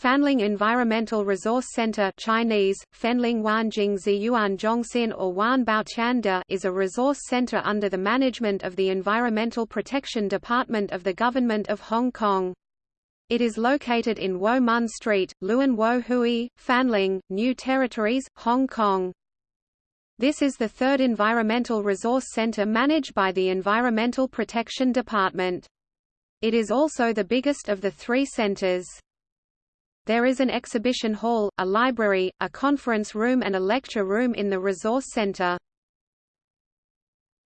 Fanling Environmental Resource Center Chinese, Fenling Zhongxin or Wan Baoqianda is a resource center under the management of the Environmental Protection Department of the Government of Hong Kong. It is located in Wo Mun Street, Luen Wo Hui, Fanling, New Territories, Hong Kong. This is the third environmental resource center managed by the Environmental Protection Department. It is also the biggest of the three centers. There is an exhibition hall, a library, a conference room and a lecture room in the resource center.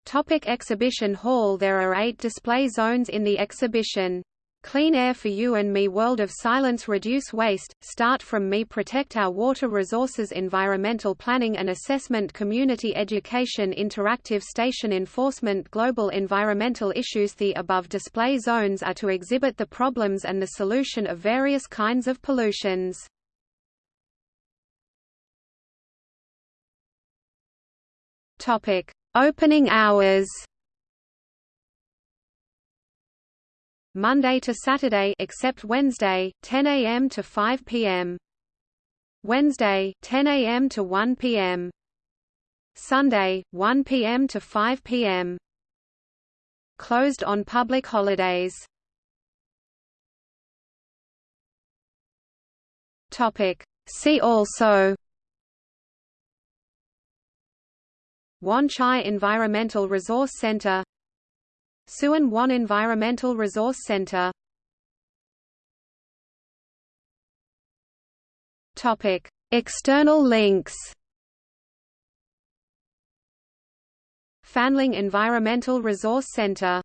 Topic exhibition hall There are eight display zones in the exhibition. Clean Air for You and Me World of Silence Reduce Waste, Start From Me Protect Our Water Resources Environmental Planning and Assessment Community Education Interactive Station Enforcement Global Environmental Issues The above display zones are to exhibit the problems and the solution of various kinds of pollutions. Opening hours Monday to Saturday except Wednesday, 10 a.m. to 5 p.m. Wednesday, 10 a.m. to 1 p.m. Sunday, 1 p.m. to 5 p.m. Closed on public holidays. Topic. See also Wan Chai Environmental Resource Center Tsuen Wan Environmental Resource Center. External links. Fanling Environmental Resource Center